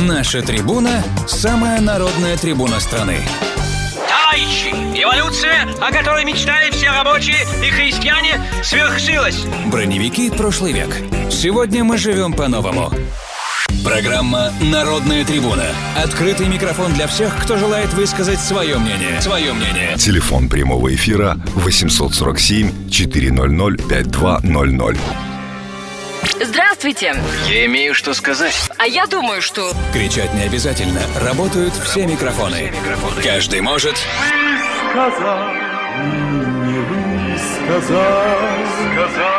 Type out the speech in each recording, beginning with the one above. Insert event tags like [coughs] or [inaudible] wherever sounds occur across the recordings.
Наша трибуна – самая народная трибуна страны. Товарищи, эволюция, о которой мечтали все рабочие и христиане, свершилась. Броневики прошлый век. Сегодня мы живем по-новому. Программа «Народная трибуна». Открытый микрофон для всех, кто желает высказать свое мнение. Свое мнение. Телефон прямого эфира 847 400 5200. Здравствуйте. Я имею что сказать. А я думаю, что... Кричать не обязательно. Работают все микрофоны. Каждый может... сказал, не высказал, сказал.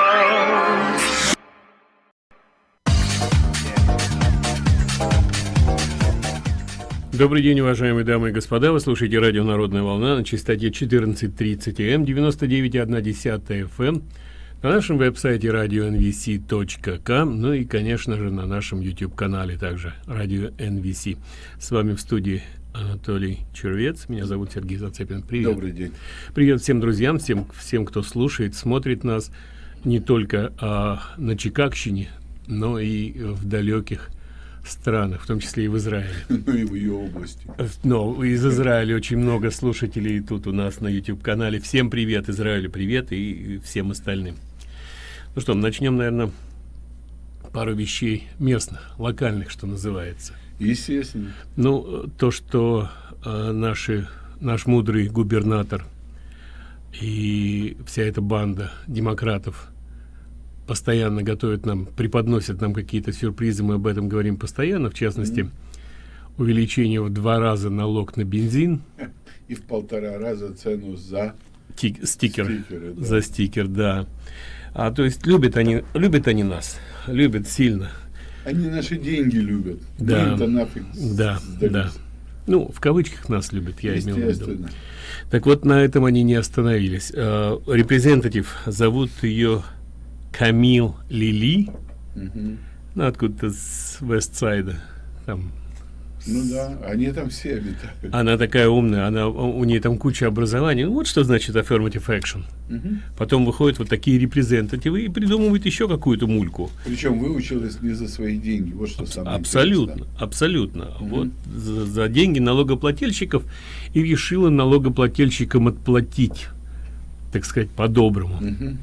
Добрый день, уважаемые дамы и господа. Вы слушаете радио «Народная волна» на частоте 14.30 М, 99,1 FM, на нашем веб-сайте radio.nvc.com, ну и, конечно же, на нашем YouTube-канале также радио NVC. С вами в студии Анатолий Червец. Меня зовут Сергей Зацепин. Привет. Добрый день. Привет всем друзьям, всем, всем, кто слушает, смотрит нас не только а, на Чикагщине, но и в далеких странах, в том числе и в Израиле. [laughs] Ну и в ее области. Но из Израиля очень много слушателей тут у нас на YouTube-канале. Всем привет, Израилю привет и всем остальным. Ну что, начнем, наверное, пару вещей местных, локальных, что называется. Естественно. Ну, то, что э, наши, наш мудрый губернатор и вся эта банда демократов постоянно готовят нам, преподносят нам какие-то сюрпризы, мы об этом говорим постоянно, в частности, mm -hmm. увеличение в два раза налог на бензин. [laughs] И в полтора раза цену за Ти стикер, стикеры, да. за стикер, да. А то есть любят они, любят они нас, любят сильно. Они наши деньги любят. Да, нафиг да, сдались. да. Ну, в кавычках нас любят, я имел в виду. Так вот, на этом они не остановились. Э, Репрезентатив, зовут ее Камил Лили, Мгм. ну, откуда-то с Вестсайда, там. Ну да, они там все обитают. Она такая умная, она, у нее там куча образований. Ну, Вот что значит affirmative action. Мгм. Потом выходят вот такие репрезентативы и придумывают еще какую-то мульку. Причем выучилась не за свои деньги. Вот что самое Абсолютно, интересное. абсолютно. Вот за, за деньги налогоплательщиков и решила налогоплательщикам отплатить, так сказать, по-доброму. Мгм.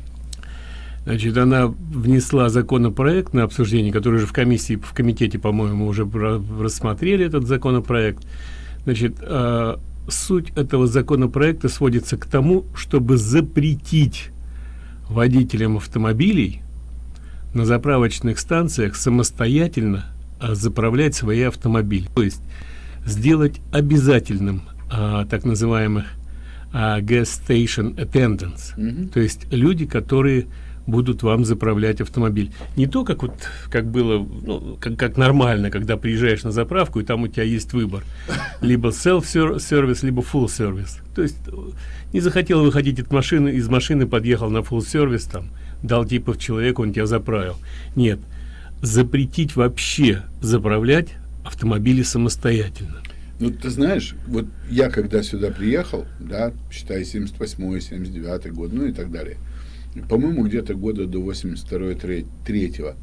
Значит, она внесла законопроект на обсуждение, который уже в комиссии, в комитете, по-моему, уже рассмотрели этот законопроект. Значит, э, суть этого законопроекта сводится к тому, чтобы запретить водителям автомобилей на заправочных станциях самостоятельно а, заправлять свои автомобили. То есть сделать обязательным а, так называемых а, gas station attendants. Мгм. То есть люди, которые будут вам заправлять автомобиль. Не то, как вот как было, ну, как, как нормально, когда приезжаешь на заправку, и там у тебя есть выбор. [laughs] Либо self-service, либо full service. То есть э, не захотел выходить от машины, из машины подъехал на full service, там, дал типа человеку, он тебя заправил. Нет. Запретить вообще заправлять автомобили самостоятельно. Ну, ты знаешь, вот я когда сюда приехал, да, считай, 78-й, 79-й год, ну и так далее, по-моему, где-то года до 82-3,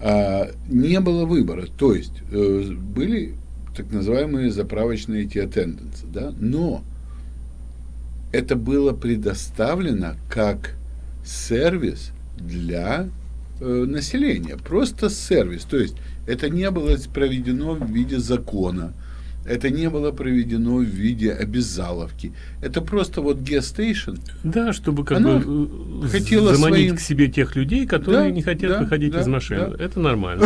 а, не было выбора. То есть, э, были так называемые заправочные эти attendants, да, но это было предоставлено как сервис для э, населения. Просто сервис. То есть, это не было проведено в виде закона. Это не было проведено в виде обязаловки. Это просто вот gas-station. Да, чтобы как Она бы э, хотела заманить своим- к себе тех людей, которые Да, не хотят да, выходить да, из машины. да. Это нормально.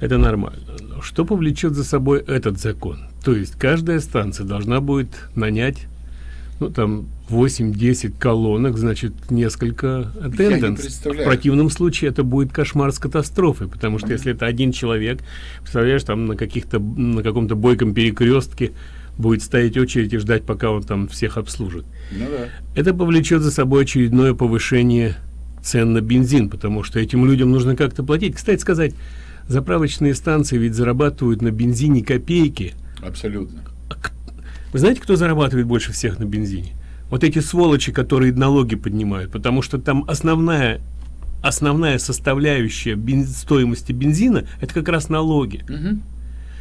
Это нормально. Но Что повлечет за собой этот закон? То есть каждая станция должна будет нанять ну там 8-10 колонок, значит, несколько attendants. В противном случае это будет кошмар с катастрофой, потому что если это один человек, представляешь, там на каких-то на каком-то бойком перекрестке будет стоять очередь и ждать, пока он там всех обслужит. Ну да. Это повлечет за собой очередное повышение цен на бензин, потому что этим людям нужно как-то платить. Кстати сказать, заправочные станции ведь зарабатывают на бензине копейки. Абсолютно. Вы знаете, кто зарабатывает больше всех на бензине? Вот эти сволочи, которые налоги поднимают, потому что там основная основная составляющая бен- стоимости бензина это как раз налоги. Мгм.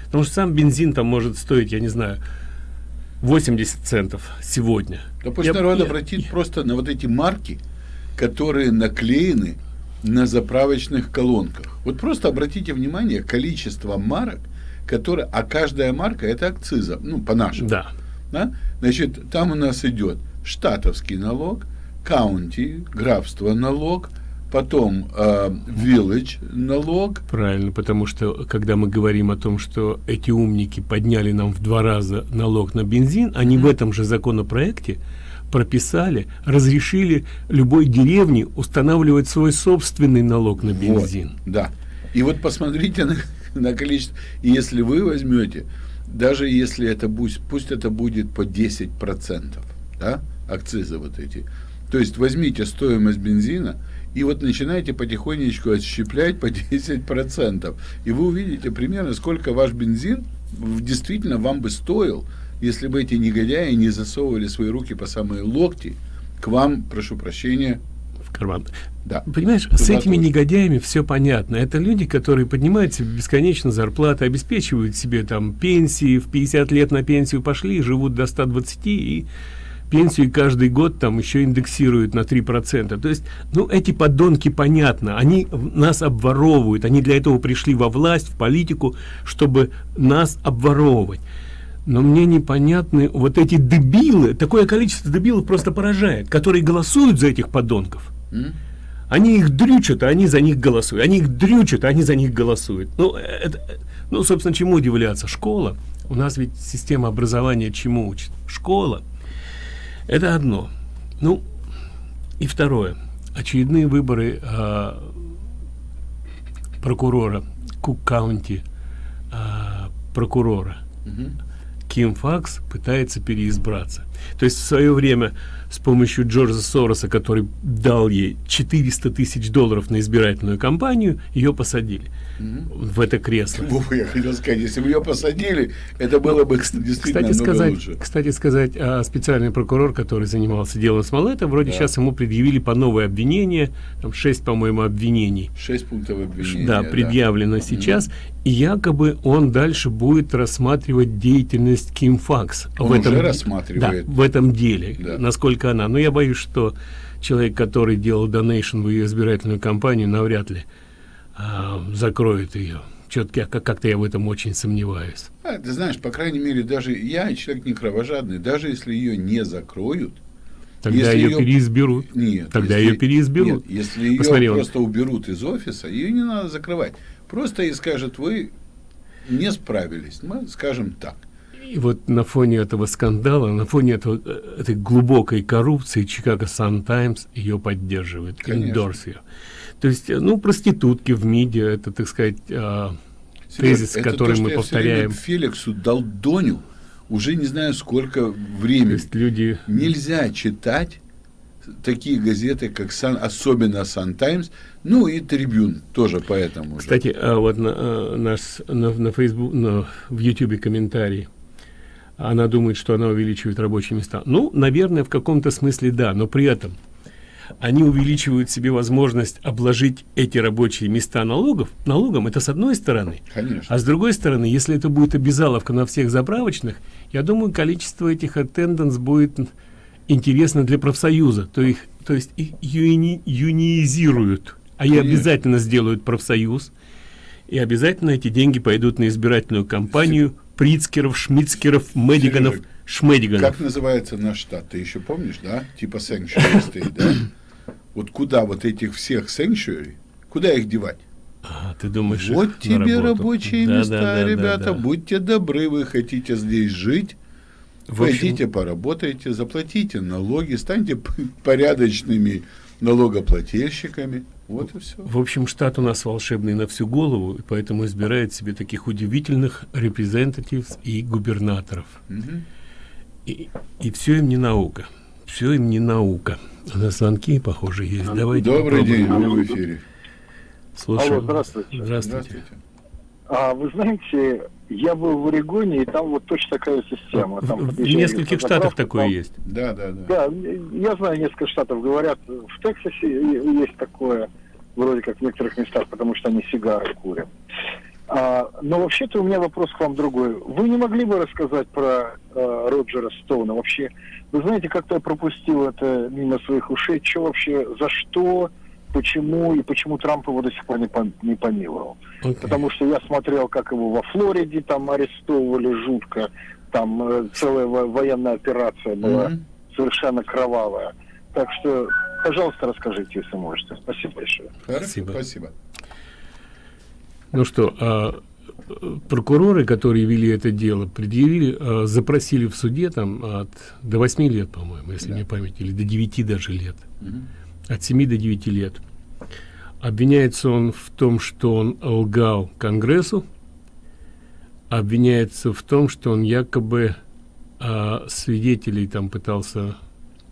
Потому что сам бензин там может стоить, я не знаю, 80 центов сегодня. Да пусть Я- народ я- обратит просто на вот эти марки, которые наклеены на заправочных колонках. Вот просто обратите внимание, количество марок, которые, а каждая марка это акциза, ну, по-нашему. Да. Да? Значит, там у нас идет штатовский налог, каунти, графство налог, потом э, village налог, Правильно, потому что когда мы говорим о том, что эти умники подняли нам в два раза налог на бензин, они в этом же законопроекте прописали, разрешили любой деревне устанавливать свой собственный налог на бензин. Вот, да. И вот посмотрите на, на количество. И если вы возьмете, даже если это будет, пусть это будет по 10%, да, акцизы вот эти. То есть возьмите стоимость бензина и вот начинайте потихонечку отщеплять по 10%. И вы увидите примерно, сколько ваш бензин действительно вам бы стоил, если бы эти негодяи не засовывали свои руки по самые локти к вам, прошу прощения, карман. да. Понимаешь, Туда с этими тоже. негодяями все понятно. Это люди, которые поднимают себе бесконечно зарплаты, обеспечивают себе там пенсии, в 50 лет на пенсию пошли, живут до 120 и пенсию каждый год там еще индексируют на 3%. То есть, ну, эти подонки, понятно, они нас обворовывают, они для этого пришли во власть, в политику, чтобы нас обворовывать. Но мне непонятны вот эти дебилы, такое количество дебилов просто поражает, которые голосуют за этих подонков. Они их дрючат, а они за них голосуют. Они их дрючат, а они за них голосуют. Ну, это, ну, собственно, чему удивляться? Школа. У нас ведь система образования чему учит? Школа. Это одно. Ну, и второе. Очередные выборы а, прокурора, Кук-каунти а, прокурора. Ким Факс пытается переизбраться. То есть в свое время с помощью Джорджа Сороса, который дал ей 400 тысяч долларов на избирательную кампанию, ее посадили в это кресло. Я хотел сказать, если бы ее посадили, это было бы действительно Кстати сказать, лучше. кстати сказать, а, специальный прокурор, который занимался делом Смолета, вроде Да. сейчас ему предъявили по новое обвинение, там 6, по-моему, обвинений. Шесть пунктов обвинения. да, предъявлено сейчас, и якобы он дальше будет рассматривать деятельность Ким Факс. Он в этом, уже рассматривает. Да, в этом деле, Да. насколько она. Но я боюсь, что человек, который делал донейшн в ее избирательную кампанию, навряд ли а, закроет ее. Четко, как-то я в этом очень сомневаюсь. А, ты знаешь, по крайней мере, даже я, человек не кровожадный, даже если ее не закроют, Тогда Если ее её- переизберут. нет. Тогда если- ее переизберут. Нет, если ее Посмотри, он- просто уберут из офиса, ее не надо закрывать. Просто и скажут, вы не справились. Мы скажем так. И вот на фоне этого скандала, на фоне этого, э, этой глубокой коррупции Чикаго Сан Таймс ее поддерживает, endorse ее. То есть, э, ну, проститутки в МИДе, это, так сказать, а, Серёж, тезис, это который то, мы повторяем. Феликсу дал Доню уже не знаю сколько То времени. есть люди... Нельзя читать такие газеты, как Сан, особенно Сан Таймс, ну и Трибюн тоже поэтому. же. Кстати, а вот на, э, наш на, на Facebook, на, в Ютубе комментарий. Она думает, что она увеличивает рабочие места. Ну, наверное, в каком-то смысле да, но при этом они увеличивают себе возможность обложить эти рабочие места налогов, налогом, это с одной стороны. Конечно. А с другой стороны, если это будет обязаловка на всех заправочных, я думаю, количество этих attendance будет интересно для профсоюза. То, их, то есть их юни, юниизируют, а Конечно. обязательно сделают профсоюз. И обязательно эти деньги пойдут на избирательную кампанию Прицкеров, Шмицкеров, Медиганов, Сережа, Шмедиганов. Как называется наш штат? Ты еще помнишь, да? Типа sanctuary state, да? Вот куда вот этих всех sanctuary, куда их девать? А, ты думаешь, Вот тебе рабочие Да, места, да, да, ребята. да, да. Будьте добры, вы хотите здесь жить. В общем- Пойдите, поработайте, заплатите налоги, станьте порядочными налогоплательщиками. Вот и все. В общем, штат у нас волшебный на всю голову, и поэтому избирает себе таких удивительных репрезентативов и губернаторов. И, и все им не наука. Все им не наука. У нас звонки, похоже, есть. Давайте Добрый попробуем. день, вы в эфире. Слушаем. Алло, здравствуйте. Здравствуйте. Здравствуйте. А вы знаете, я был в Орегоне, и там вот точно такая система. Там В, нескольких штатах такое там- есть. Да, да, да. Да, я знаю, несколько штатов говорят. В Тексасе есть такое, вроде как в некоторых местах, потому что они сигары курят. А, но вообще-то у меня вопрос к вам другой. Вы не могли бы рассказать про э, Роджера Стоуна? Вообще, вы знаете, как-то я пропустил это мимо своих ушей. Что вообще, за что, почему и почему Трамп его до сих пор не, не помиловал? Окей. Потому что я смотрел, как его во Флориде там арестовывали жутко. Там э, целая во- военная операция была Мгм. совершенно кровавая. Так что, пожалуйста, расскажите, если можете. Спасибо большое. Спасибо. спасибо. Ну что, а, прокуроры, которые вели это дело, предъявили, а, запросили в суде там от до 8 лет, по-моему, если Да. мне память, или до 9 даже лет. Мгм. От 7 до 9 лет. Обвиняется он в том, что он лгал Конгрессу. Обвиняется в том, что он якобы а, свидетелей там пытался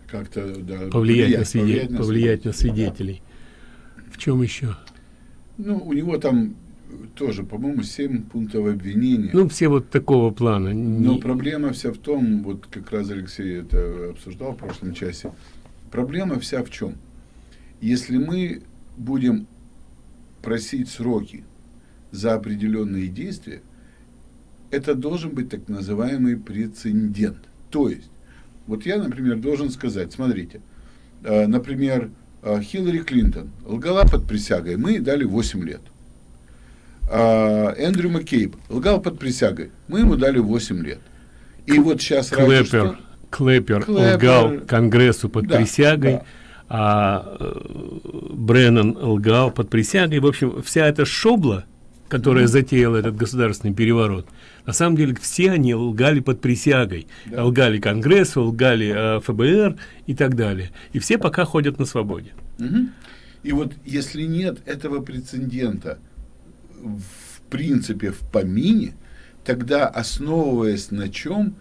Как-то, да, повлиять, на, свиде- повлиять на повлиять на свидетелей. В чем еще? Ну, у него там тоже, по-моему, 7 пунктов обвинения. Ну, все вот такого плана. Но проблема вся в том, вот как раз Алексей это обсуждал в прошлом часе, проблема вся в чем? Если мы будем просить сроки за определенные действия, это должен быть так называемый прецедент. То есть, вот я, например, должен сказать, смотрите, э, например, э, Хиллари Клинтон лгала под присягой, мы ей дали 8 лет. А, Эндрю Маккейб лгал под присягой, мы ему дали 8 лет. И вот сейчас Клэпер, что- Клэпер, Клэпер. лгал Конгрессу под Да, присягой, да. А Бреннан лгал под присягой. В общем, вся эта шобла, которая затеяла этот государственный переворот, на самом деле все они лгали под присягой. Да. Лгали Конгрессу, лгали э, ФБР и так далее. И все пока ходят на свободе. Мгм. И вот если нет этого прецедента в принципе в помине, тогда основываясь на чем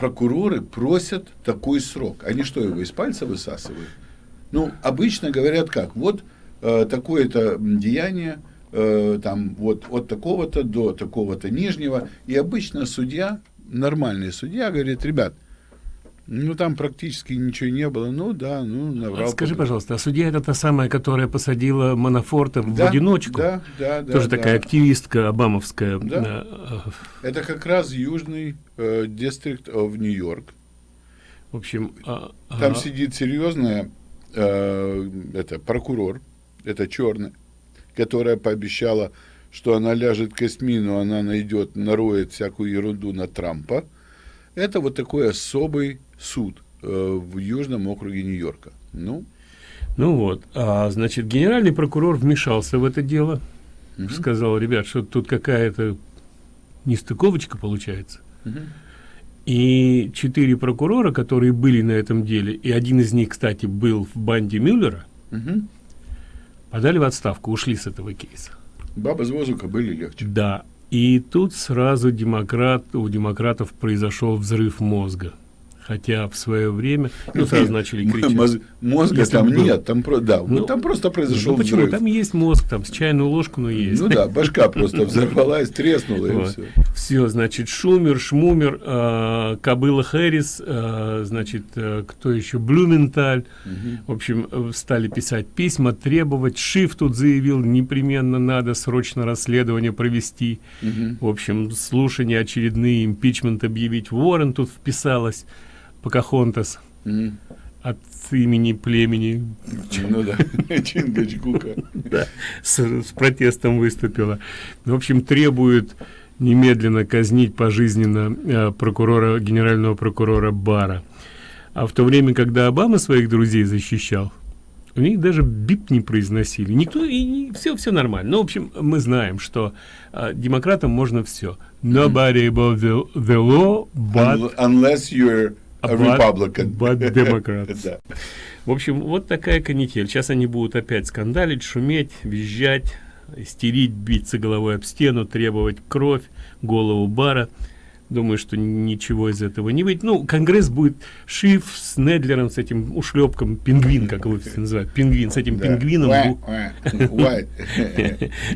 прокуроры просят такой срок. Они что, его из пальца высасывают? Ну, обычно говорят как, вот э, такое-то деяние, э, там вот от такого-то до такого-то нижнего, и обычно судья, нормальный судья говорит, ребят, ну там практически ничего не было, ну да, ну наврал. А Скажи, пожалуйста, а судья это та самая, которая посадила Манафорта в Да, одиночку? Да, да, да. Тоже да. такая активистка обамовская. Да. э, э, Это как раз южный э, дистрикт в Нью-Йорк. В общем, а, Там а, сидит серьезная э, это прокурор, это черная, которая пообещала, что она ляжет костьми, но она найдет, нароет всякую ерунду на Трампа. Это вот такой особый суд э, в Южном округе Нью-Йорка. Ну, Ну вот, а, значит, генеральный прокурор вмешался в это дело, Мгм. сказал, ребят, что тут какая-то нестыковочка получается. Мгм. И четыре прокурора, которые были на этом деле, и один из них, кстати, был в банде Мюллера, мгм. подали в отставку, ушли с этого кейса. баба с воздуха были легче. Да, и тут сразу демократ, у демократов произошел взрыв мозга. Хотя в свое время, ну, сразу начали кричать. моз- Мозга Если там бы был. нет, там, да, Ну, там просто произошел Ну, почему? взрыв. Там есть мозг, там с чайную ложку, но есть. Ну да, башка просто взорвалась, треснула и Вот. все. Все, значит, Шумер, Шмумер, э, Кобыла Хэрис, э, значит, э, кто еще, Блюменталь. В общем, э, стали писать письма, требовать. Шиф тут заявил, непременно надо срочно расследование провести. В общем, слушания очередные, импичмент объявить. Уоррен тут вписалась, Покахонтас, от имени племени Ну да, [laughs] Чингачгука. да, с, протестом выступила. В общем, требует немедленно казнить пожизненно э, прокурора, генерального прокурора Бара. А в то время, когда Обама своих друзей защищал, у них даже бип не произносили. Никто и все, все нормально. Ну, в общем, мы знаем, что э, демократам можно все. Nobody above the, the law, but Unless you're a But- Republican. but [laughs] Democrats. Да. В общем, вот такая канитель. Сейчас они будут опять скандалить, шуметь, визжать, истерить, биться головой об стену, требовать кровь, голову бара. Думаю, что ничего из этого не выйдет. Ну, Конгресс будет шиф с Недлером, с этим ушлепком, пингвин, как его все называют, пингвин, с этим Да. пингвином. [laughs]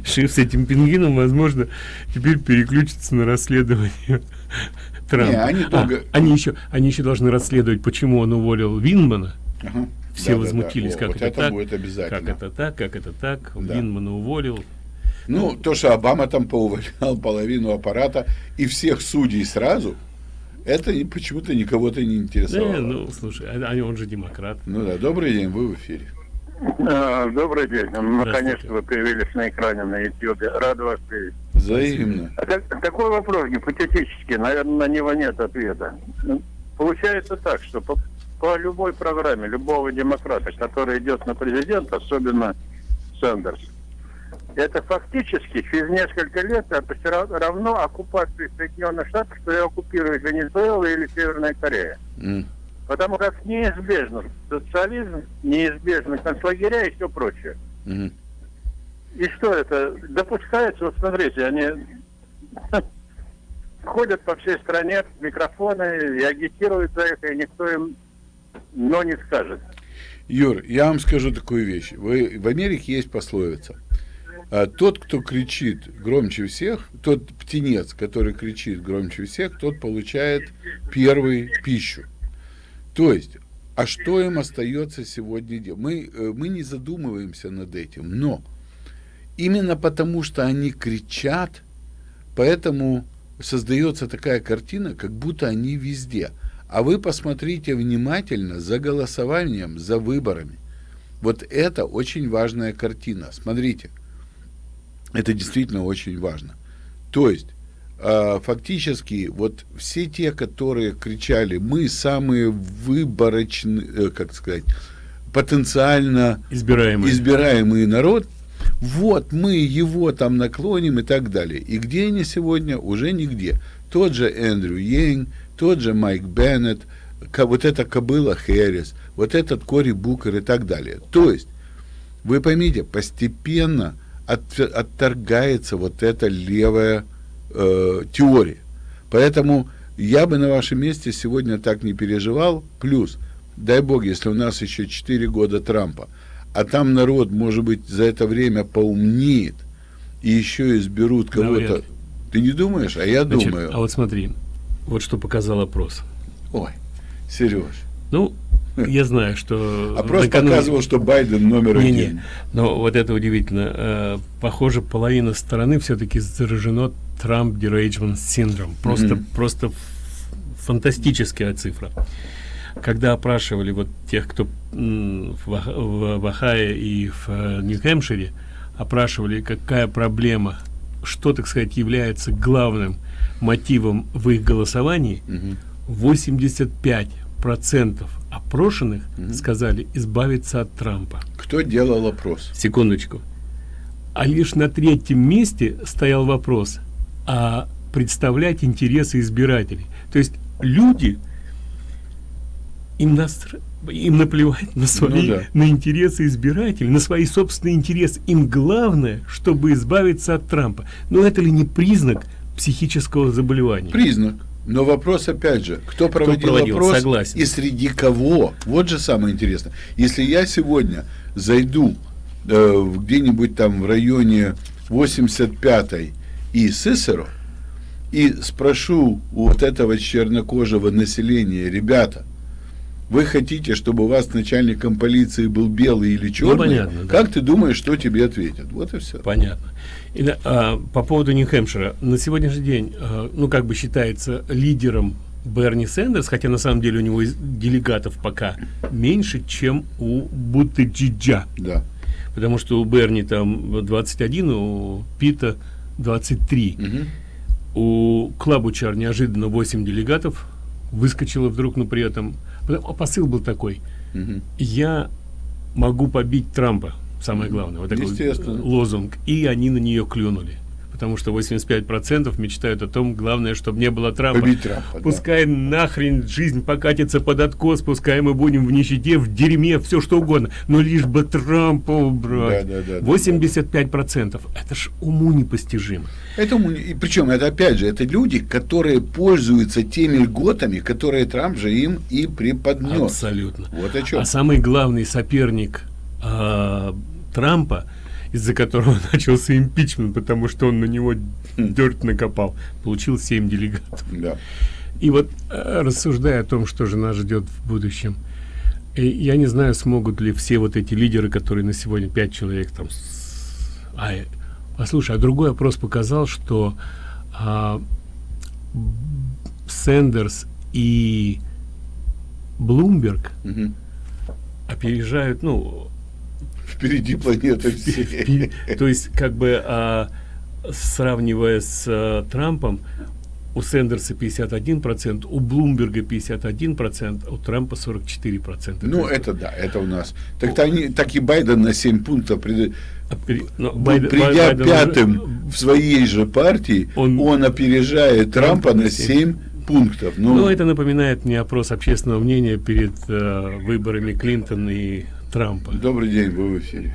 Шиф с этим пингвином, возможно, теперь переключится на расследование Трампа. Не, они А, долго- они еще, они еще должны расследовать, почему он уволил Винмана. Ага. Все Да-да-да. возмутились, О, как вот это, это так, будет обязательно. как это так, как это так. Да. Винмана уволил. Ну, то, что Обама там поувольнял половину аппарата и всех судей сразу, это почему-то никого-то не интересовало. Не, ну, слушай, а, а он же демократ. Ну да, добрый день, вы в эфире. А, Добрый день. Наконец-то Здравствуйте. вы появились на экране на YouTube. Рад вас видеть. Взаимно. А так- такой вопрос гипотетический, наверное, на него нет ответа. Ну, Получается так, что по, по любой программе любого демократа, который идет на президента, особенно Сандерс, это фактически через несколько лет это все ра- равно оккупации Соединенных Штатов, что и оккупирует Венесуэла или Северная Корея. М. Потому как неизбежно социализм, неизбежно концлагеря и все прочее. Мгм. И что это? Допускается, вот смотрите, они [laughs] ходят по всей стране микрофоны и агитируют за это, и никто им но не скажет. Юр, я вам скажу такую вещь. Вы, в Америке есть пословица. А, тот, кто кричит громче всех, тот птенец, который кричит громче всех, тот получает первый пищу. То есть, а что им остается сегодня делать? Мы, э, мы не задумываемся над этим, но именно потому, что они кричат, поэтому создается такая картина, как будто они везде. А вы посмотрите внимательно за голосованием, за выборами. Вот это очень важная картина. Смотрите, это действительно очень важно. То есть, фактически, вот все те, которые кричали, мы самые выборочные, э, как сказать, потенциально Избираемый. избираемый народ, вот мы его там наклоним и так далее. И где они сегодня? Уже нигде. Тот же Эндрю Йенг, тот же Майк Беннет, вот эта кобыла Хэрис, вот этот Кори Букер и так далее. То есть, вы поймите, постепенно от- отторгается вот эта левая э, теория. Поэтому я бы на вашем месте сегодня так не переживал. Плюс, дай бог, если у нас еще 4 года Трампа, а там народ, может быть, за это время поумнеет и еще изберут кого-то. Ты не думаешь? А я Значит, думаю. а вот смотри, вот что показал опрос. Ой, Сереж. Ну, я знаю, что... Опрос накануне- показывал, что Байден номер Не-не, один. но вот это удивительно. Э, похоже, половина страны все-таки заражено Трамп Derangement Syndrome. Просто, Мгм. просто ф- фантастическая цифра. Когда опрашивали вот тех, кто в, в, Ohio и в э, Нью-Хэмпшире, опрашивали, какая проблема, что, так сказать, является главным мотивом в их голосовании, Мгм. 85 процентов опрошенных сказали избавиться от Трампа. Кто делал опрос? Секундочку. А лишь на третьем месте стоял вопрос, а представлять интересы избирателей. То есть люди, им, наср- им наплевать на свои, Ну да. на интересы избирателей, на свои собственные интересы. Им главное, чтобы избавиться от Трампа. Но это ли не признак психического заболевания? Признак. Но вопрос опять же, кто проводил, проводил? опрос Согласен. и среди кого? Вот же самое интересное. Если я сегодня зайду э, где-нибудь там в районе 85-й и Сысеро и спрошу у вот этого чернокожего населения, ребята, вы хотите, чтобы у вас начальником полиции был белый или черный? понятно, да. Как ты думаешь, что тебе ответят? Вот и все. Понятно. И, а, по поводу Нью-Хэмпшира. На сегодняшний день, а, ну, как бы считается лидером Берни Сэндерс, хотя на самом деле у него делегатов пока меньше, чем у Бутиджиджа. Да. Потому что у Берни там 21, у Пита 23. Мгм. У Клабучар неожиданно 8 делегатов выскочило вдруг, но при этом... А посыл был такой. Мгм. Я могу побить Трампа, самое главное, вот такой лозунг. И они на нее клюнули. Потому что 85% мечтают о том, главное, чтобы не было Трампа. Трампа, да. Пускай нахрен жизнь покатится под откос, пускай мы будем в нищете, в дерьме, все что угодно. Но лишь бы Трампа убрать. Да, да, да, да, 85%. Это ж уму непостижимо. Этому, и причем это опять же, это люди, которые пользуются теми льготами, которые Трамп же им и преподнес. Абсолютно. Вот о чем. А самый главный соперник а, Трампа, из-за которого [laughs] начался импичмент, потому что он на него дерт накопал, получил 7 делегатов. Да. И вот э, рассуждая о том, что же нас ждет в будущем, э, я не знаю, смогут ли все вот эти лидеры, которые на сегодня 5 человек там, а, э, Послушай, а другой опрос показал, что а, Сендерс и Блумберг Мгм. опережают, ну, Впереди планеты всей. то есть, как бы, а, сравнивая с а, Трампом, у Сендерса 51%, у Блумберга 51%, а у Трампа 44%. Ну, это да, это у нас. Так, они, так и Байден на 7 пунктов, пред- опери- ну, ну, Байден- придя Байден уже- пятым в своей же партии, Он- он, опережает Трампа Трампа на на семь. 7 пунктов. Ну, Ну, это напоминает мне опрос общественного мнения перед э, выборами Клинтона и Трампа. Добрый день, вы в эфире.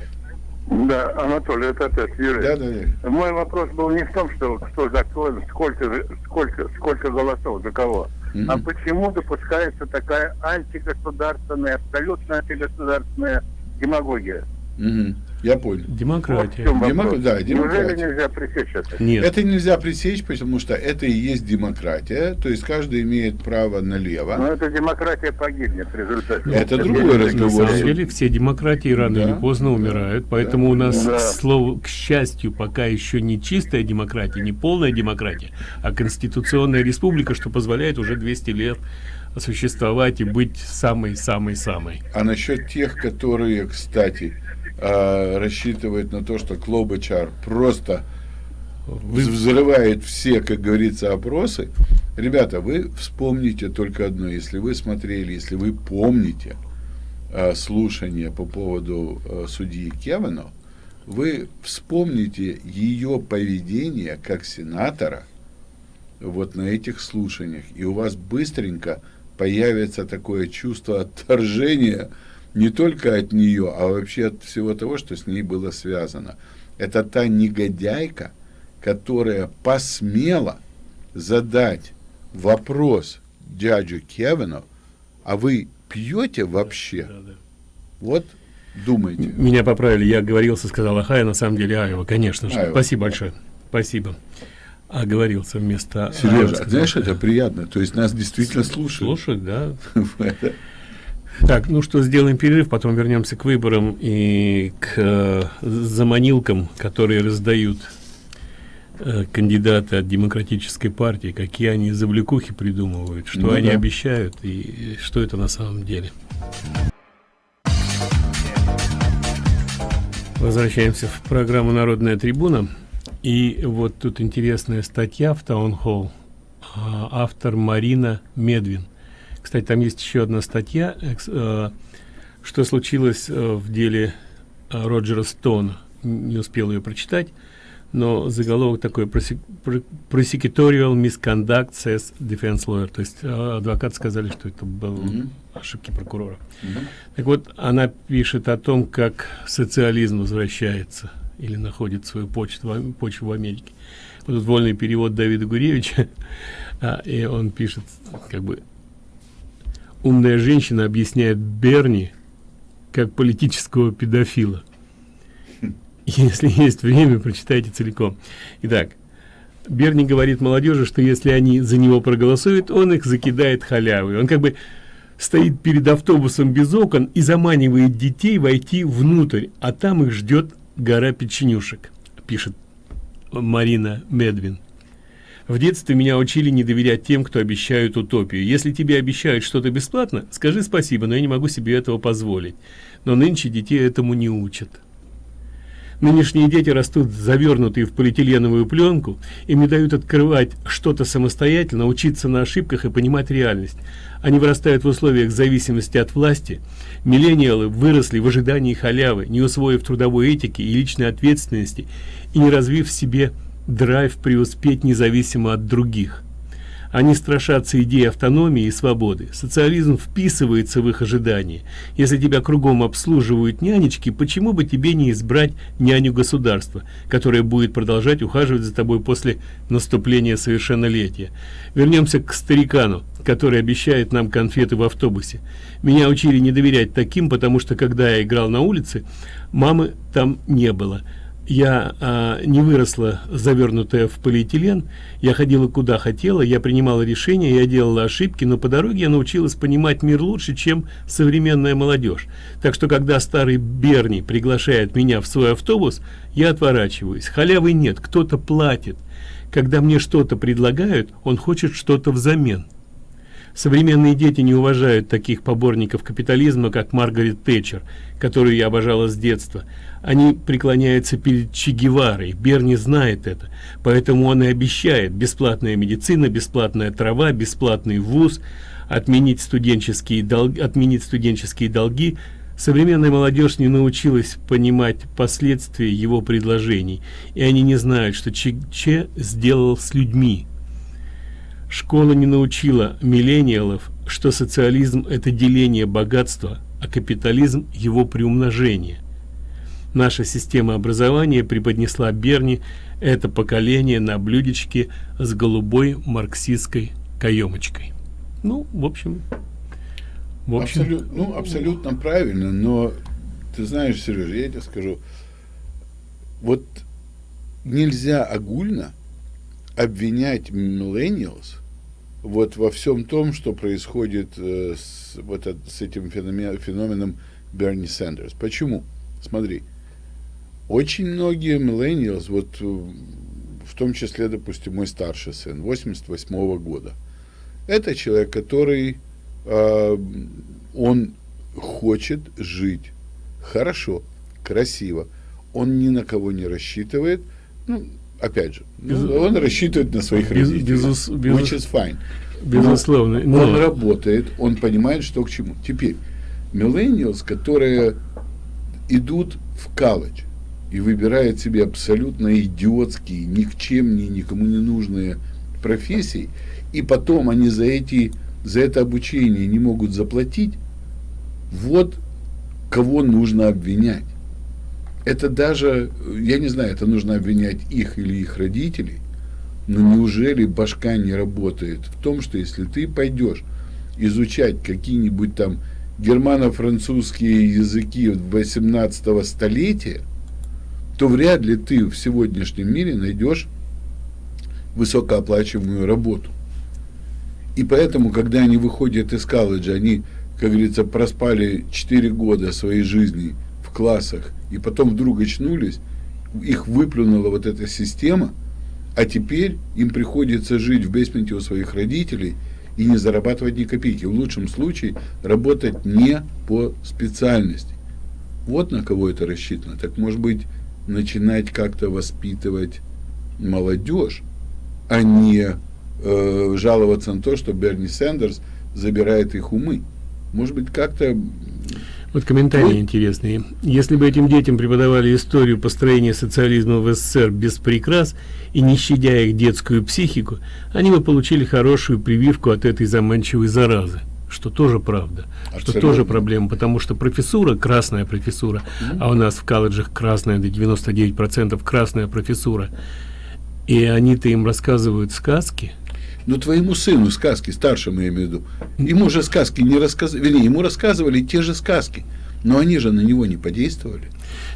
Да, Анатолий, это опять Юрий. Да, да, да. Мой вопрос был не в том, что кто за кого, сколько, сколько, сколько голосов за кого, Мгм. а почему допускается такая антигосударственная, абсолютно антигосударственная демагогия. Мгм. Я понял. Вот Демократия. чем Демок- да, демократия. Неужели нельзя пресечь это? Нет. Это нельзя пресечь, потому что это и есть демократия, то есть каждый имеет право налево. Но эта демократия погибнет в результате. Это Это другой не- На разговор. самом деле все демократии рано Да, или поздно да, умирают, поэтому у нас, Да. к слову, к счастью, пока еще не чистая демократия, не полная демократия, а конституционная республика, что позволяет уже 200 лет существовать и быть самой-самой-самой. А насчет тех, которые, кстати, а, рассчитывают на то, что Клобачар просто взрывает все, как говорится, опросы. Ребята, вы вспомните только одно. Если вы смотрели, если вы помните а, слушание по поводу а, судьи Кевана, вы вспомните ее поведение как сенатора вот на этих слушаниях. И у вас быстренько появится такое чувство отторжения не только от нее, а вообще от всего того, что с ней было связано. Это та негодяйка, которая посмела задать вопрос дядю Кевину, а вы пьете вообще? Вот думайте. Меня поправили, я оговорился, сказал Ахая, на самом деле Аева, конечно же. Аева. Спасибо большое. Спасибо. Оговорился вместо Аева, Сережа, сказал. знаешь, это приятно. То есть нас действительно слушают. Слушать, да. [laughs] Так, ну что, сделаем перерыв, потом вернемся к выборам и к э, заманилкам, которые раздают э, кандидаты от демократической партии, какие они завлекухи придумывают, что Ну они да. обещают и что это на самом деле. Возвращаемся в программу «Народная трибуна». И вот тут интересная статья в Таун Холл. Автор Марина Медвин. Кстати, там есть еще одна статья, э, что случилось э, в деле э, Роджера Стоуна. Не успел ее прочитать, но заголовок такой «Proсе- pr- Prosecutorial misconduct says defense lawyer. То есть э, адвокаты сказали, что это был Мгм. ошибки прокурора. Мгм. Так вот, она пишет о том, как социализм возвращается или находит свою Ам- почву в Америке. Вот тут вольный перевод Давида Гуревича, [laughs] а, и он пишет, как бы, умная женщина объясняет Берни как политического педофила. [laughs] Если есть время, прочитайте целиком. Итак, Берни говорит молодежи, что если они за него проголосуют, он их закидает халявой. Он как бы стоит перед автобусом без окон и заманивает детей войти внутрь, а там их ждет гора печенюшек, пишет Марина Медвин. В детстве меня учили не доверять тем, кто обещают утопию. Если тебе обещают что-то бесплатно, скажи спасибо, но я не могу себе этого позволить. Но нынче детей этому не учат. Нынешние дети растут завернутые в полиэтиленовую пленку, им не дают открывать что-то самостоятельно, учиться на ошибках и понимать реальность. Они вырастают в условиях зависимости от власти. Миллениалы выросли в ожидании халявы, не усвоив трудовой этики и личной ответственности и не развив в себе драйв преуспеть независимо от других. Они страшатся идеи автономии и свободы. Социализм вписывается в их ожидания. Если тебя кругом обслуживают нянечки, почему бы тебе не избрать няню государства, которая будет продолжать ухаживать за тобой после наступления совершеннолетия? Вернемся к старикану, который обещает нам конфеты в автобусе. Меня учили не доверять таким, потому что когда я играл на улице, мамы там не было. Я а, не выросла завернутая в полиэтилен. Я ходила куда хотела я принимала решения я делала ошибки но по дороге я научилась понимать мир лучше чем современная молодежь. Так что когда старый берни приглашает меня в свой автобус я отворачиваюсь. Халявы нет кто-то платит. Когда мне что-то предлагают он хочет что-то взамен. Современные дети не уважают таких поборников капитализма, как Маргарет Тэтчер, которую я обожала с детства. Они преклоняются перед Че Геварой. Берни знает это. Поэтому он и обещает бесплатная медицина, бесплатная трава, бесплатный вуз, отменить студенческие долги, отменить студенческие долги. Современная молодежь не научилась понимать последствия его предложений, и они не знают, что Че, Че сделал с людьми. Школа не научила миллениалов, что социализм – это деление богатства, а капитализм – его приумножение. Наша система образования преподнесла Берни это поколение на блюдечке с голубой марксистской каемочкой. Ну, в общем... В общем... Абсолют, ну, абсолютно правильно, но ты знаешь, Сережа, я тебе скажу, вот нельзя огульно обвинять millennials вот во всем том, что происходит э, с, вот от, с этим феномен, феноменом Берни Сандерс. Почему? Смотри, очень многие millennials, вот э, в том числе, допустим, мой старший сын, 88 -го года, это человек, который, э, он хочет жить хорошо, красиво, он ни на кого не рассчитывает, ну, опять же, без, ну, он рассчитывает на своих без, родителей, безус, безус, which is fine. Безусловно. Но он работает, он понимает, что к чему. Теперь, millennials, которые идут в колледж и выбирают себе абсолютно идиотские, никчемные, никому не нужные профессии, и потом они за эти за это обучение не могут заплатить, вот кого нужно обвинять. Это даже, я не знаю, это нужно обвинять их или их родителей, но неужели башка не работает в том, что если ты пойдешь изучать какие-нибудь там германо-французские языки 18 столетия, то вряд ли ты в сегодняшнем мире найдешь высокооплачиваемую работу. И поэтому, когда они выходят из колледжа, они, как говорится, проспали 4 года своей жизни в классах и потом вдруг очнулись, их выплюнула вот эта система, а теперь им приходится жить в бейсменте у своих родителей и не зарабатывать ни копейки. В лучшем случае работать не по специальности. Вот на кого это рассчитано. Так может быть начинать как-то воспитывать молодежь, а не э, жаловаться на то, что Берни Сандерс забирает их умы. Может быть, как-то вот комментарии Вы... интересные. Если бы этим детям преподавали историю построения социализма в СССР без прикрас и не щадя их детскую психику, они бы получили хорошую прививку от этой заманчивой заразы. Что тоже правда, Абсолютно. что тоже проблема, потому что профессура, красная профессура, mm -hmm. а у нас в колледжах красная, до 99% красная профессура, и они-то им рассказывают сказки, но твоему сыну сказки, старшему я имею в виду, ему же сказки не рассказывали, ему рассказывали те же сказки, но они же на него не подействовали.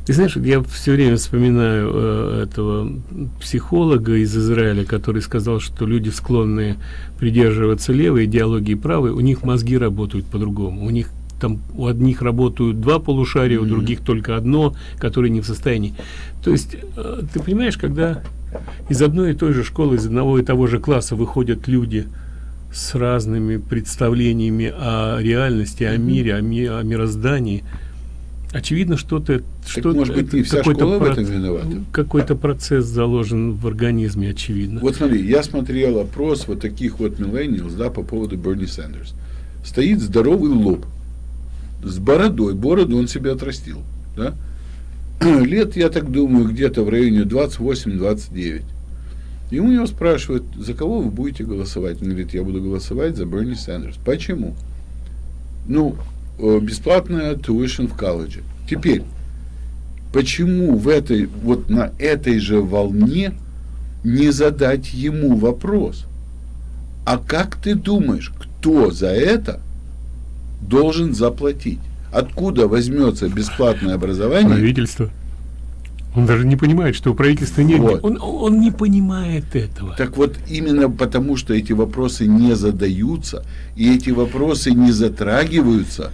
Ты знаешь, я все время вспоминаю э, этого психолога из Израиля, который сказал, что люди, склонные придерживаться левой идеологии правой, у них мозги работают по-другому. У них там у одних работают два полушария, mm -hmm. у других только одно, которые не в состоянии. То есть, э, ты понимаешь, когда из одной и той же школы, из одного и того же класса выходят люди с разными представлениями о реальности, о мире, о, ми о мироздании. Очевидно, что-то, что может быть, не вся школа в этом виновата. Какой-то процесс заложен в организме, очевидно. Вот смотри, я смотрел опрос вот таких вот millennials, да, по поводу Берни Сандерс. Стоит здоровый лоб с бородой, бороду он себе отрастил, да, [clears throat] лет, я так думаю, где-то в районе 28-29. И у него спрашивают, за кого вы будете голосовать? Он говорит, я буду голосовать за Берни Сандерс. Почему? Ну, э, бесплатная tuition в колледже. Теперь, почему в этой, вот на этой же волне не задать ему вопрос? А как ты думаешь, кто за это должен заплатить? Откуда возьмется бесплатное образование? Правительство. Он даже не понимает, что у правительства нет. Вот. Он, он не понимает этого. Так вот, именно потому, что эти вопросы не задаются, и эти вопросы не затрагиваются,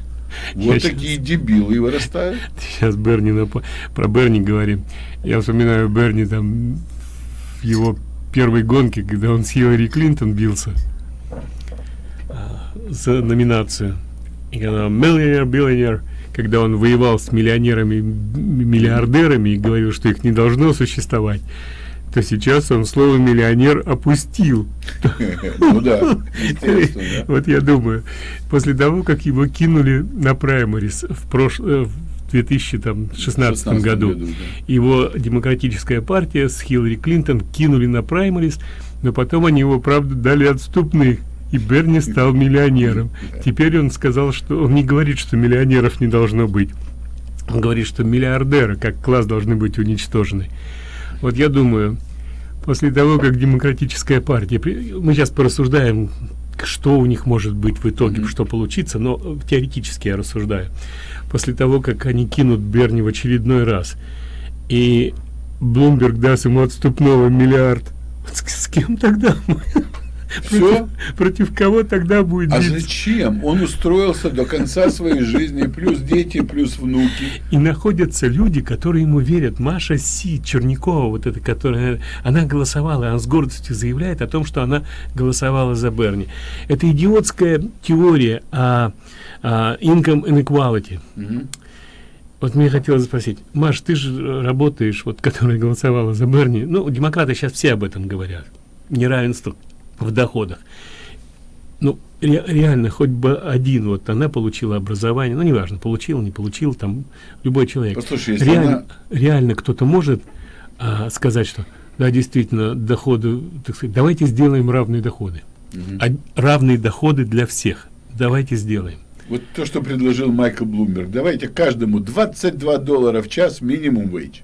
Я вот щас- такие дебилы и вырастают. Сейчас Берни напо- про Берни говорим. Я вспоминаю Берни там в его первой гонке, когда он с Хиллари Клинтон бился а, за номинацию. И когда миллионер, биллионер, когда он воевал с миллионерами, миллиардерами и говорил, что их не должно существовать, то сейчас он слово миллионер опустил. [laughs] Ну да. Вот я думаю, после того, как его кинули на праймарис в прошлом в 2016 16 году, его демократическая партия с Хиллари Клинтон кинули на праймарис, но потом они его, правда, дали отступных. И Берни стал миллионером. Теперь он сказал, что он не говорит, что миллионеров не должно быть. Он говорит, что миллиардеры как класс должны быть уничтожены. Вот я думаю, после того, как демократическая партия, мы сейчас порассуждаем, что у них может быть в итоге, что получится, но теоретически я рассуждаю. После того, как они кинут Берни в очередной раз, и Блумберг даст ему отступного миллиард, с, с кем тогда? Всё? Против, против кого тогда будет А биться? зачем? Он устроился до конца своей жизни, плюс дети, плюс внуки. И находятся люди, которые ему верят. Маша Си Черникова, вот эта, которая, она голосовала, она с гордостью заявляет о том, что она голосовала за Берни. Это идиотская теория о, о income inequality. Вот мне хотелось спросить, Маш, ты же работаешь, вот, которая голосовала за Берни. Ну, демократы сейчас все об этом говорят. Неравенство в доходах. Ну, ре- реально, хоть бы один, вот она получила образование, ну, неважно, получил, не получил, там, любой человек. Послушай, если реально, она- реально кто-то может а, сказать, что, да, действительно, доходы, так сказать, давайте сделаем равные доходы. А- равные доходы для всех. Давайте сделаем. Вот то, что предложил Майкл Блумберг. Давайте каждому 22 доллара в час минимум вейдж.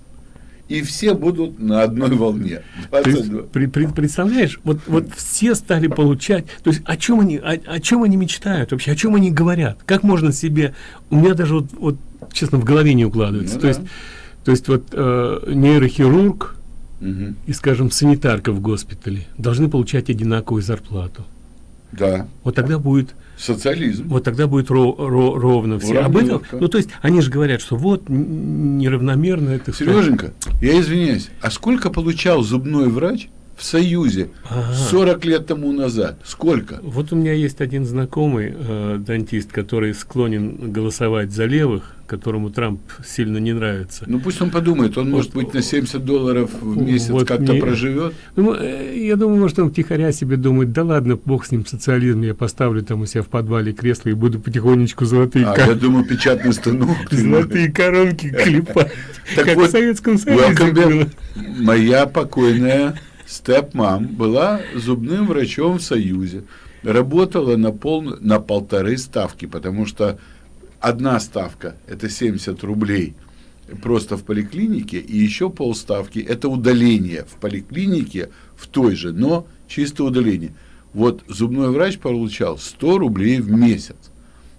И все будут на одной волне. То есть, 22. при- при- представляешь, вот, вот все стали получать, то есть о чем они, о, о чем они мечтают вообще, о чем они говорят, как можно себе, у меня даже вот, вот честно в голове не укладывается, Ну то да. есть, то есть вот э, нейрохирург Мгм. и, скажем, санитарка в госпитале должны получать одинаковую зарплату. Да. Вот тогда будет, Социализм. вот тогда будет ро- ро- ровно все. Об этом, Уравниловка. ну то есть они же говорят, что вот неравномерно это. Сереженька, я извиняюсь, а сколько получал зубной врач в Союзе Ага. 40 лет тому назад? Сколько? Вот у меня есть один знакомый э, дантист, который склонен голосовать за левых, которому Трамп сильно не нравится. Ну пусть он подумает, он может быть на 70 долларов в месяц Вот как-то проживет. Ну, э, я думаю, может, он втихаря себе думает, да ладно, бог с ним социализм, я поставлю там у себя в подвале кресло и буду потихонечку золотые, А ко- я думаю, печатный станок. золотые коронки клепать, как вот, в Советском Союзе. Моя покойная степ-мам была зубным врачом в Союзе. Работала на, пол, на полторы ставки, потому что одна ставка – это 70 рублей просто в поликлинике, и еще полставки – это удаление в поликлинике в той же, но чисто удаление. Вот зубной врач получал 100 рублей в месяц.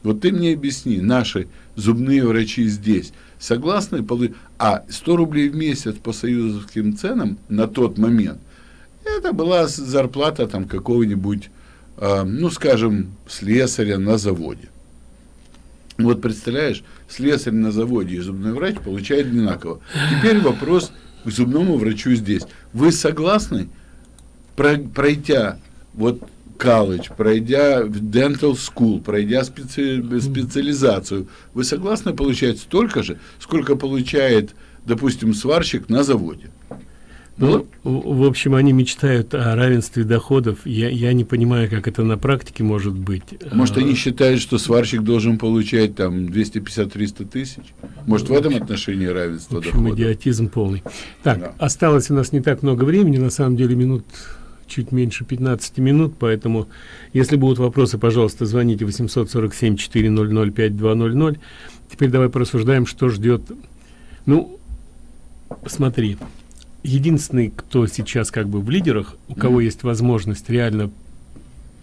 Вот ты мне объясни, наши зубные врачи здесь согласны, а 100 рублей в месяц по союзовским ценам на тот момент, это была зарплата там какого-нибудь, э, ну, скажем, слесаря на заводе. Вот представляешь, слесарь на заводе и зубной врач получает одинаково. Теперь вопрос к зубному врачу здесь. Вы согласны, про- пройдя вот колледж, пройдя в dental school, пройдя специ- специализацию, вы согласны получать столько же, сколько получает, допустим, сварщик на заводе? Ну, в в общем, они мечтают о равенстве доходов. Я, я не понимаю, как это на практике может быть. Может, А, они считают, что сварщик должен получать там 250-300 тысяч? Может, в этом отношении В равенство общем, дохода? идиотизм полный. Так, Да. осталось у нас не так много времени, на самом деле минут чуть меньше 15 минут, поэтому, если будут вопросы, пожалуйста, звоните 847-400-5200. Теперь давай порассуждаем, что ждет. Ну, смотри, единственный, кто сейчас как бы в лидерах, у кого есть возможность реально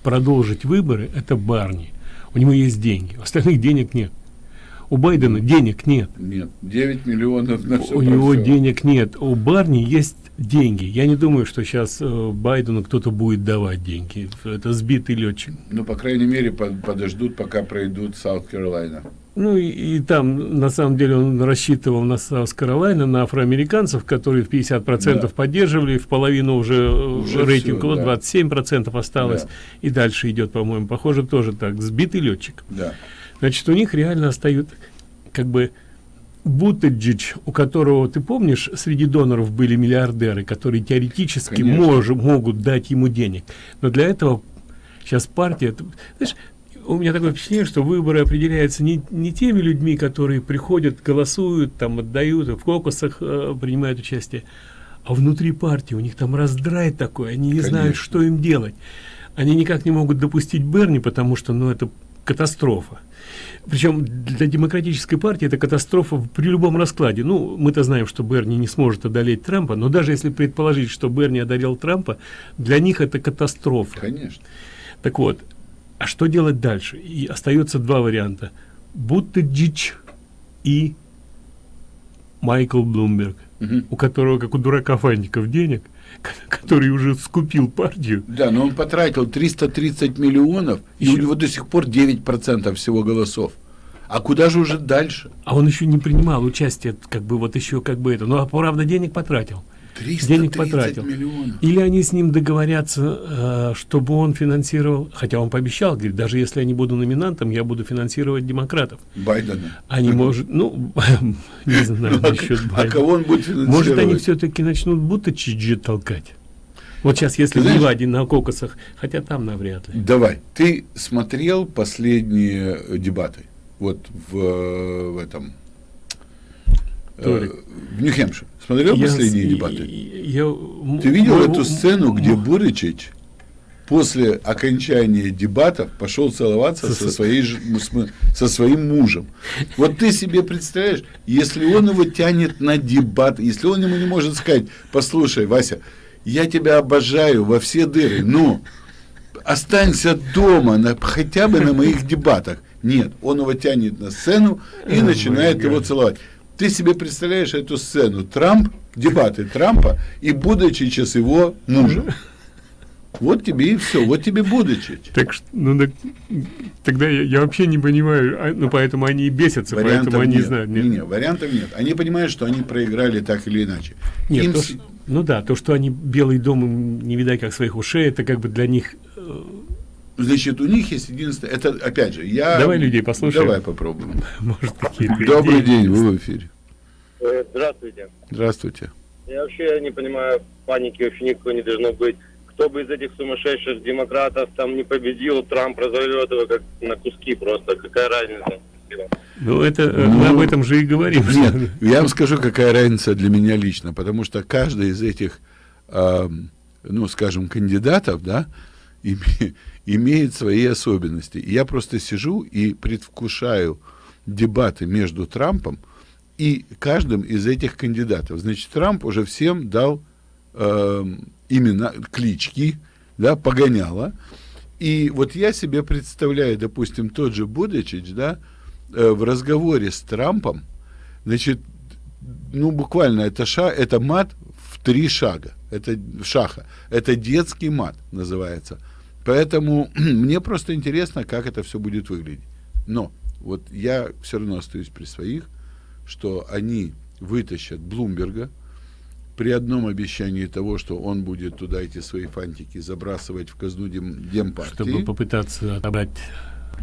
продолжить выборы, это Барни. У него есть деньги, у остальных денег нет. У Байдена денег нет. Нет, 9 миллионов на все У него денег нет. У Берни есть деньги. Я не думаю, что сейчас э, Байдену кто-то будет давать деньги. Это сбитый летчик. Ну, по крайней мере, под, подождут, пока пройдут South Carolina. Ну и, и там, на самом деле, он рассчитывал на South Carolina, на афроамериканцев, которые в 50% да. поддерживали, в половину уже, уже рейтинг, все, да. 27% осталось, да. и дальше идет, по-моему, похоже, тоже так, сбитый летчик. Да. Значит, у них реально остают, как бы, Бутаджич, у которого, ты помнишь, среди доноров были миллиардеры, которые теоретически мож, могут дать ему денег. Но для этого сейчас партия... Знаешь, у меня такое впечатление, что выборы определяются не, не теми людьми, которые приходят, голосуют, там отдают, в кокусах э, принимают участие, а внутри партии у них там раздрай такой, они не Конечно. знают, что им делать. Они никак не могут допустить Берни, потому что, ну, это катастрофа. Причем для демократической партии это катастрофа при любом раскладе. Ну, мы-то знаем, что Берни не сможет одолеть Трампа, но даже если предположить, что Берни одолел Трампа, для них это катастрофа. Конечно. Так вот, а что делать дальше? И остается два варианта. Будто дичь и Майкл Блумберг, угу. у которого, как у дурака фантиков, денег, [laughs] который уже скупил партию. Да, но он потратил 330 миллионов, еще... и у него до сих пор 9% всего голосов. А куда же уже дальше? А он еще не принимал участие, как бы вот еще как бы это. Ну, а правда денег потратил денег потратил. Миллионов. Или они с ним договорятся, э, чтобы он финансировал, хотя он пообещал, говорит, даже если я не буду номинантом, я буду финансировать демократов. Байдена. Они, может, ну, [laughs] не знаю ну, насчет а Байдена. А кого он будет финансировать? Может, они все-таки начнут будто чиджи толкать. Вот сейчас, если в Неваде на кокосах, хотя там навряд ли. Давай, ты смотрел последние дебаты? Вот в, в этом Толик. Э, в Нью-Хэмпшир. Смотрел я, последние дебаты? Я, Ты видел мой, эту сцену, где Буричич после окончания дебатов пошел целоваться со, своей, со своим мужем. Вот ты себе представляешь, если он его тянет на дебат, если он ему не может сказать, послушай, Вася, я тебя обожаю во все дыры, но останься дома на, хотя бы на моих дебатах. Нет, он его тянет на сцену и oh начинает его целовать. Ты себе представляешь эту сцену? Трамп, дебаты Трампа и Будочича его мужем. Вот тебе и все, вот тебе Будочич. Так, ну, так, тогда я, я вообще не понимаю, а, ну, поэтому они и бесятся, вариантов поэтому они нет. знают. Нет. Не, не, вариантов нет. Они понимают, что они проиграли так или иначе. Нет, Им... то, что, ну да, то, что они Белый дом не видать как своих ушей, это как бы для них... Значит, у них есть единственное, это опять же, я... Давай людей послушаем. Давай попробуем. [laughs] Может, какие-то [laughs] Добрый день, вы в эфире. Э, здравствуйте. Здравствуйте. Я вообще не понимаю, паники вообще никакой не должно быть. Кто бы из этих сумасшедших демократов там не победил, Трамп разорвет его как на куски просто. Какая разница? Ну, это э, ну, мы об этом же и говорим. Нет, я вам скажу, какая разница для меня лично, потому что каждый из этих, э, ну, скажем, кандидатов, да, [laughs] име, имеет свои особенности. Я просто сижу и предвкушаю дебаты между Трампом и каждым из этих кандидатов. Значит, Трамп уже всем дал э, имена, клички, да, погоняла. И вот я себе представляю, допустим, тот же Будачич, да, э, в разговоре с Трампом, значит, ну, буквально это, ша, это мат в три шага, это шаха, это детский мат называется. Поэтому [clears throat] мне просто интересно, как это все будет выглядеть. Но вот я все равно остаюсь при своих, что они вытащат Блумберга при одном обещании того, что он будет туда эти свои фантики забрасывать в казну дем, Демпартии. Чтобы попытаться отобрать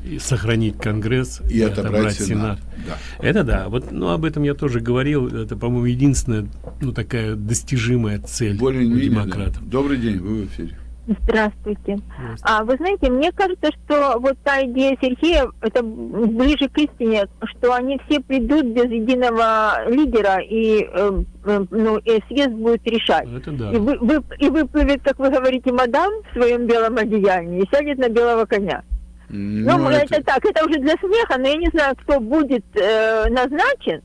и сохранить Конгресс и, и отобрать, отобрать Сенат. Сенат. Да. Это да. Вот, ну, об этом я тоже говорил. Это, по-моему, единственная, ну, такая достижимая цель Более у демократов. Добрый день, вы в эфире. Здравствуйте. Здравствуйте. А вы знаете, мне кажется, что вот та идея Сергея, это ближе к истине, что они все придут без единого лидера, и, э, э, ну, и съезд будет решать. Это да. И, вы, вы, и выплывет, как вы говорите, мадам в своем белом одеянии и сядет на белого коня. Ну, ну это... это так, это уже для смеха, но я не знаю, кто будет э, назначен.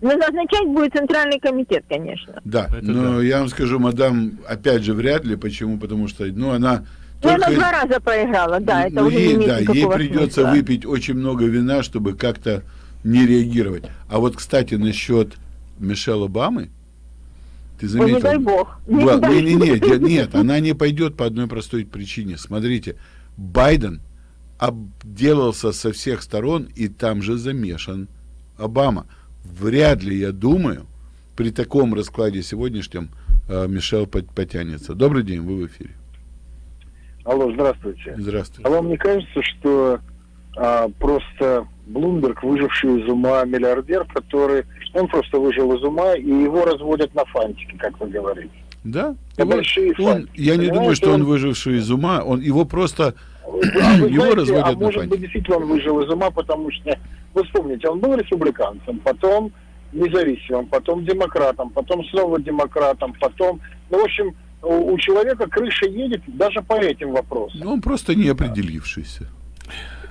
Но назначать будет Центральный комитет, конечно. Да, Это но да. я вам скажу, мадам, опять же, вряд ли. Почему? Потому что, ну, она... Ну, только... она два раза проиграла, да, это ну, уже ей, не да, ей придется смысла. выпить очень много вина, чтобы как-то не реагировать. А вот, кстати, насчет Мишель Обамы, ты заметил? Ой, не дай бог. Не, не, дай не, не, не, нет, она не пойдет по одной простой причине. Смотрите, Байден обделался со всех сторон и там же замешан Обама. Вряд ли, я думаю, при таком раскладе сегодняшнем э, Мишель потянется. Добрый день, вы в эфире. Алло, здравствуйте. Здравствуйте. А вам не кажется, что а, просто Блумберг, выживший из ума миллиардер, который... Он просто выжил из ума, и его разводят на фантики, как вы говорите. Да? Его, большие он, фантики, я не думаю, что он выживший из ума. Он его просто... А вы [clears throat] его знаете, разводят а на может фантики. быть, действительно он выжил из ума, потому что, вы вспомните, он был республиканцем, потом независимым, потом демократом, потом снова демократом, потом... Ну, в общем, у, у человека крыша едет даже по этим вопросам. Ну, он просто не определившийся.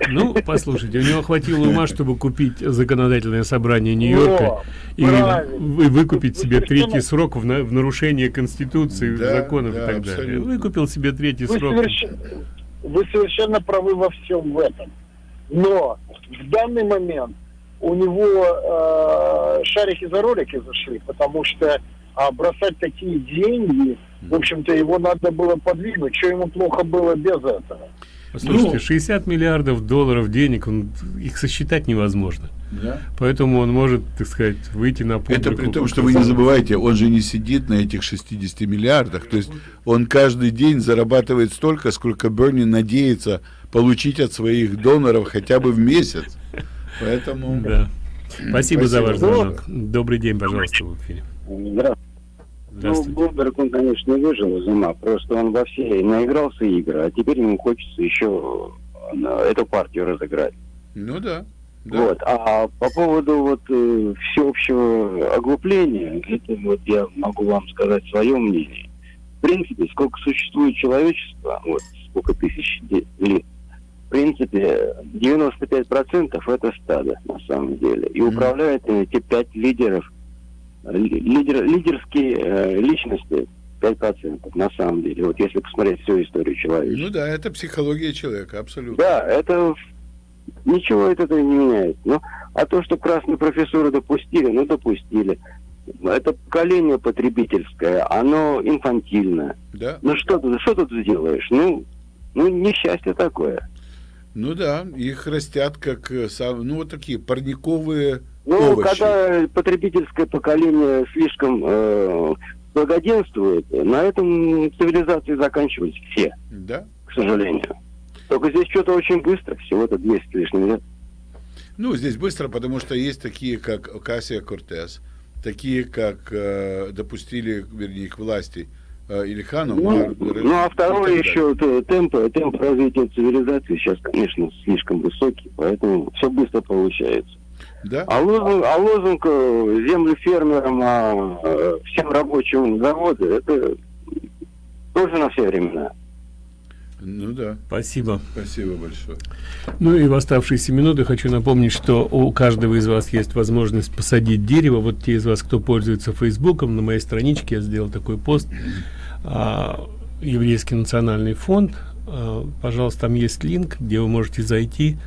Ну, послушайте, у него хватило ума, чтобы купить законодательное собрание Нью-Йорка и вы- выкупить Вы себе третий срок в, на- в нарушение Конституции, Да, законов да, и так далее. абсолютно. Выкупил себе третий Вы, срок. совершенно, вы совершенно правы во всем в этом. Но в данный момент у него э, шарики за ролики зашли, потому что а, бросать такие деньги, в общем-то, его надо было подвинуть. Что ему плохо было без этого? Послушайте, Ну, 60 миллиардов долларов денег, он, их сосчитать невозможно. Да. Поэтому он может, так сказать, выйти на публику. Это при том, что вы не забывайте, он же не сидит на этих 60 миллиардах. То есть он каждый день зарабатывает столько, сколько Берни надеется получить от своих доноров хотя бы в месяц. Поэтому... Да. Спасибо, за ваш Спасибо. звонок. Добрый день, пожалуйста, в эфире. Здравствуйте. Ну. Блумберг, он, конечно, выжил из ума. Просто он во все наигрался игры, а теперь ему хочется еще э, эту партию разыграть. Ну да. да. Вот. А по поводу вот э, всеобщего оглупления, это вот я могу вам сказать свое мнение. В принципе, сколько существует человечество, вот сколько тысяч лет, в принципе, 95% это стадо, на самом деле. И управляют эти пять лидеров, э, ли- лидер, лидерские э, личности 5%, на самом деле. Вот если посмотреть всю историю человечества. Ну да, это психология человека, абсолютно. Да, это ничего от этого не меняет. Ну, а то, что красную профессуру допустили, ну допустили. Это поколение потребительское, оно инфантильное. Да. Ну что тут, что тут сделаешь? Ну, ну несчастье такое. Ну да, их растят как, э, ну вот такие парниковые Ну, овощи. когда потребительское поколение слишком э, благоденствует, на этом цивилизации заканчивались все, Да. к сожалению. Только здесь что-то очень быстро, всего-то 200 с лишним лет. Ну, здесь быстро, потому что есть такие, как Кассия Кортес, такие, как э, допустили, вернее, к власти э, Ильхану. Ну, Мар- ну, а второе еще т- темп, темп развития цивилизации сейчас, конечно, слишком высокий, поэтому все быстро получается. Да? А лозунг, а лозунг э, землю фермерам, а э, всем рабочим заводы, это тоже на все времена. Ну да. Спасибо. Спасибо большое. Ну и в оставшиеся минуты хочу напомнить, что у каждого из вас есть возможность посадить дерево. Вот те из вас, кто пользуется Фейсбуком, на моей страничке я сделал такой пост. А, Еврейский национальный фонд. А, пожалуйста, там есть линк, где вы можете зайти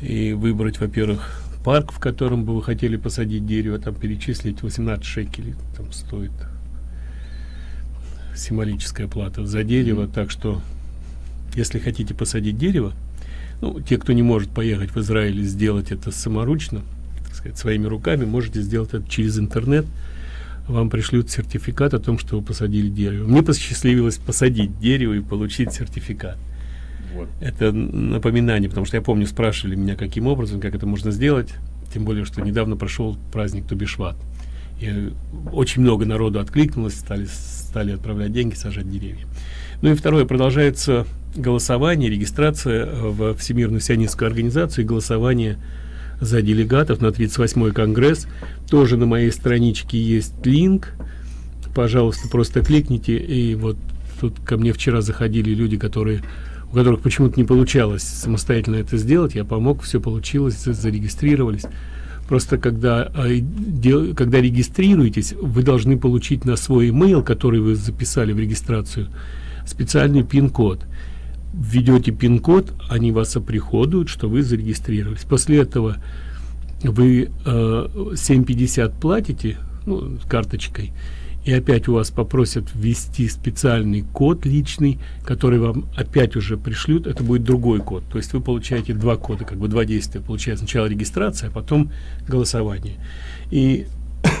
и выбрать, во-первых, парк, в котором бы вы хотели посадить дерево, там перечислить 18 шекелей, там стоит символическая плата за дерево, так что если хотите посадить дерево, ну, те, кто не может поехать в Израиль и сделать это саморучно, так сказать, своими руками, можете сделать это через интернет. Вам пришлют сертификат о том, что вы посадили дерево. Мне посчастливилось посадить дерево и получить сертификат. Вот. Это напоминание, потому что я помню, спрашивали меня, каким образом, как это можно сделать. Тем более, что недавно прошел праздник Тубишват. И очень много народу откликнулось, стали, стали отправлять деньги, сажать деревья. Ну и второе, продолжается голосование, регистрация в Всемирную сионистскую организацию, и голосование за делегатов на 38-й конгресс. Тоже на моей страничке есть линк. Пожалуйста, просто кликните. И вот тут ко мне вчера заходили люди, которые у которых почему-то не получалось самостоятельно это сделать. Я помог, все получилось, за- зарегистрировались. Просто когда, дел- когда регистрируетесь, вы должны получить на свой email, который вы записали в регистрацию, специальный пин-код. Введете пин-код, они вас оприходуют, что вы зарегистрировались. После этого вы э, 7.50 платите ну, карточкой, и опять у вас попросят ввести специальный код личный, который вам опять уже пришлют, это будет другой код. То есть вы получаете два кода, как бы два действия. Получается сначала регистрация, а потом голосование. И [coughs]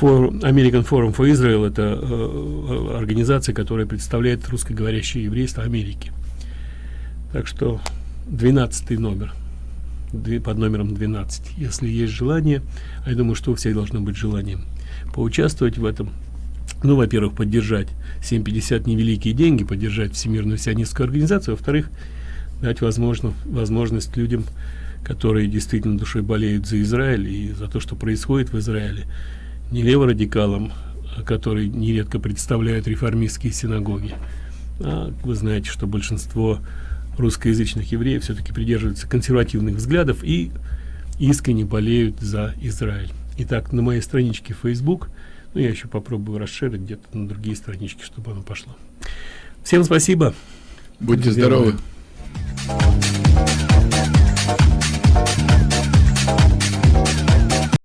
For American Forum for Israel это э, организация, которая представляет русскоговорящее еврейство Америки. Так что 12 номер. Под номером 12 если есть желание а я думаю что у всех должно быть желание поучаствовать в этом. Ну во-первых поддержать 750 невеликие деньги поддержать всемирную сионистскую организацию. Во-вторых дать возможно возможность людям которые действительно душой болеют за Израиль и за то что происходит в Израиле не леворадикалам которые нередко представляют реформистские синагоги а вы знаете что большинство русскоязычных евреев все-таки придерживаются консервативных взглядов и искренне болеют за Израиль. Итак, на моей страничке Facebook, ну я еще попробую расширить где-то на другие странички, чтобы оно пошло. Всем спасибо. Будьте здоровы. здоровы.